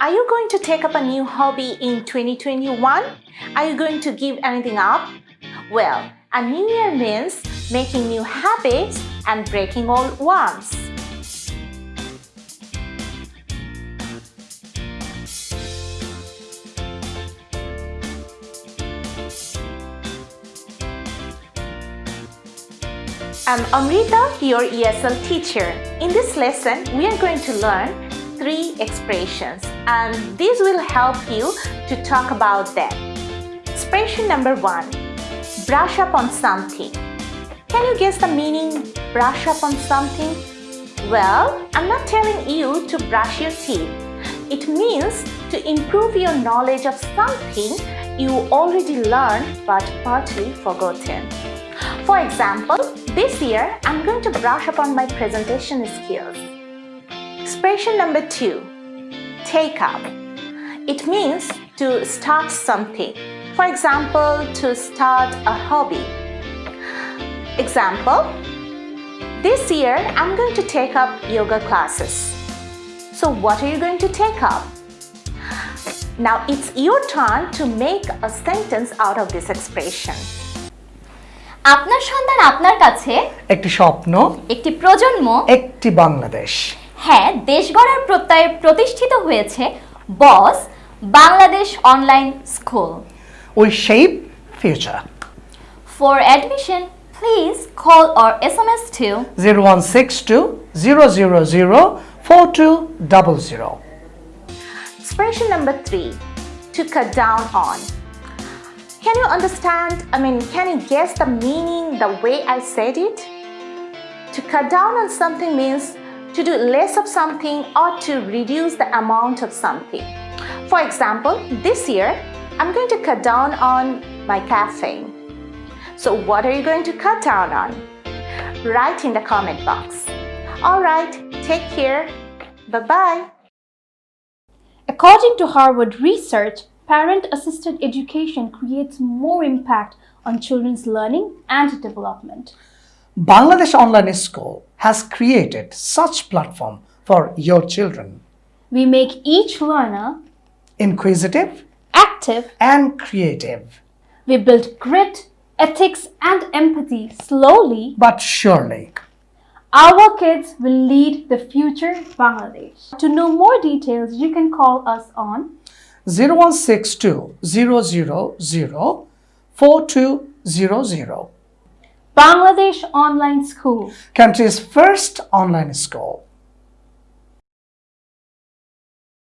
Are you going to take up a new hobby in 2021? Are you going to give anything up? Well, a new year means making new habits and breaking old ones. I'm Amrita, your ESL teacher. In this lesson, we are going to learn three expressions and this will help you to talk about them. Expression number one, brush up on something. Can you guess the meaning brush up on something? Well, I'm not telling you to brush your teeth. It means to improve your knowledge of something you already learned but partly forgotten. For example, this year I'm going to brush up on my presentation skills. Expression number two, take up. It means to start something. For example, to start a hobby. Example, this year I'm going to take up yoga classes. So what are you going to take up? Now it's your turn to make a sentence out of this expression. আপনার সন্তান আপনার কাছে একটি স্বপ্ন একটি প্রজন্ম একটি বাংলাদেশ হ্যাঁ দেশ গড়ার প্রত্যয়ে প্রতিষ্ঠিত হয়েছে Boss Bangladesh online school we shape future for admission please call or S M S two zero one six two zero zero zero four two double zero Expression number three, to cut down on. Can you understand, I mean, can you guess the meaning the way I said it? To cut down on something means to do less of something or to reduce the amount of something. For example, this year, I'm going to cut down on my caffeine. So what are you going to cut down on? Write in the comment box. All right, take care. Bye-bye. According to Harvard research, parent-assisted education creates more impact on children's learning and development. Bangladesh Online School has created such platform for your children. We make each learner Inquisitive active. and creative, We build grit, ethics, and empathy slowly. but surely. Our kids will lead the future Bangladesh. To know more details, you can call us on 0162 000 4200. Bangladesh Online School. Country's first online school.